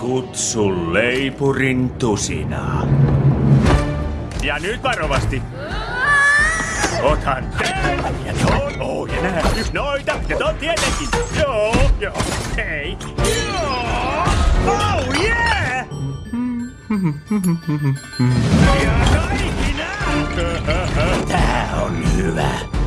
Kutsu leipurin tusinaa. Ja nyt varovasti. Otan tän ja ton. Oh, ja nää noita ja ton tietenkin. Joo, joo, hei. Joo, oh yeah! Ja kaikki nää. Tää on hyvä.